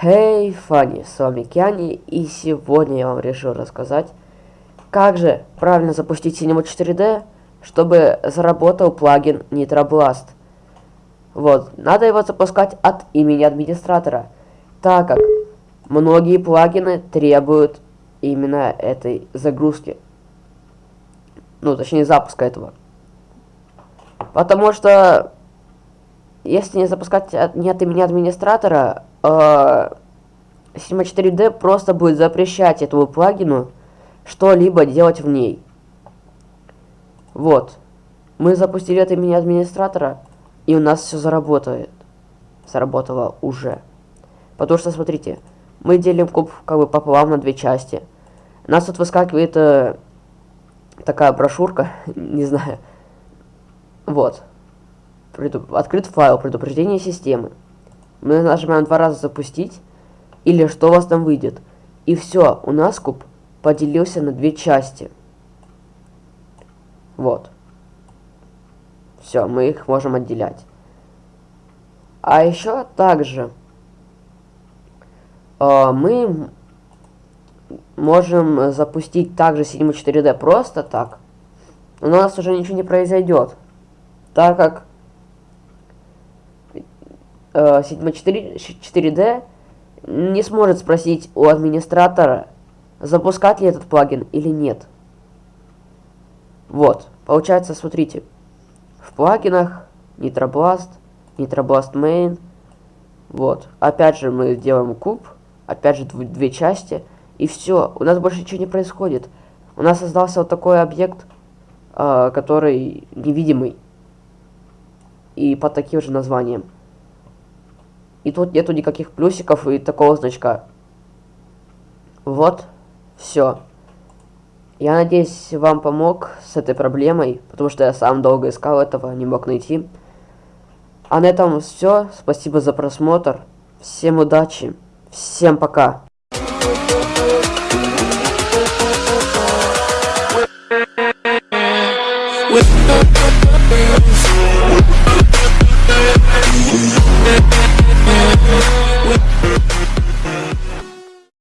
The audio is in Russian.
Хей, hey, с вами Киани, и сегодня я вам решил рассказать, как же правильно запустить Cinema 4D, чтобы заработал плагин Nitroblast. Вот, надо его запускать от имени администратора, так как многие плагины требуют именно этой загрузки. Ну, точнее, запуска этого. Потому что, если не запускать от, не от имени администратора, э, Cinema 4D просто будет запрещать этому плагину что-либо делать в ней. Вот. Мы запустили от имени администратора, и у нас все заработает. Заработало уже. Потому что, смотрите, мы делим куб как бы пополам на две части. У нас тут выскакивает э, такая брошюрка, не знаю. Вот. Предуп... Открыт файл предупреждения системы. Мы нажимаем два раза запустить, или что у вас там выйдет. И все, у нас куб поделился на две части. Вот. Все, мы их можем отделять. А еще также э, мы можем запустить также Cinema 4D просто так. Но у нас уже ничего не произойдет. Так как э, Cinema 4, 4D не сможет спросить у администратора, запускать ли этот плагин или нет. Вот, получается, смотрите, в плагинах Nitroblast, Nitroblast Main, вот, опять же мы делаем куб, опять же две части, и все, у нас больше ничего не происходит. У нас создался вот такой объект, э, который невидимый, и под таким же названием. И тут нету никаких плюсиков и такого значка. Вот, все. Я надеюсь, вам помог с этой проблемой, потому что я сам долго искал этого, не мог найти. А на этом все. Спасибо за просмотр. Всем удачи. Всем пока. With